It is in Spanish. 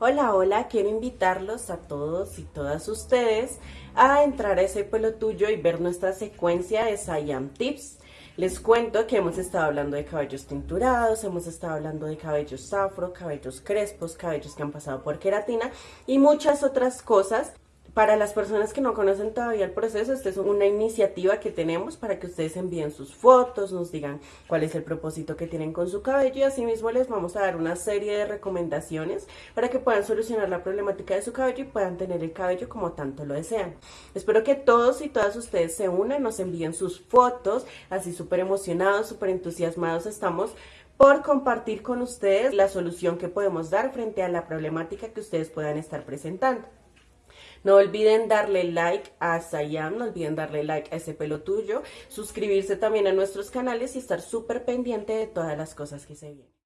Hola, hola, quiero invitarlos a todos y todas ustedes a entrar a ese pelo tuyo y ver nuestra secuencia de Siam Tips. Les cuento que hemos estado hablando de cabellos tinturados, hemos estado hablando de cabellos afro, cabellos crespos, cabellos que han pasado por queratina y muchas otras cosas para las personas que no conocen todavía el proceso, esta es una iniciativa que tenemos para que ustedes envíen sus fotos, nos digan cuál es el propósito que tienen con su cabello y asimismo les vamos a dar una serie de recomendaciones para que puedan solucionar la problemática de su cabello y puedan tener el cabello como tanto lo desean. Espero que todos y todas ustedes se unan, nos envíen sus fotos, así súper emocionados, súper entusiasmados estamos por compartir con ustedes la solución que podemos dar frente a la problemática que ustedes puedan estar presentando. No olviden darle like a Sayam, no olviden darle like a ese pelo tuyo, suscribirse también a nuestros canales y estar súper pendiente de todas las cosas que se vienen.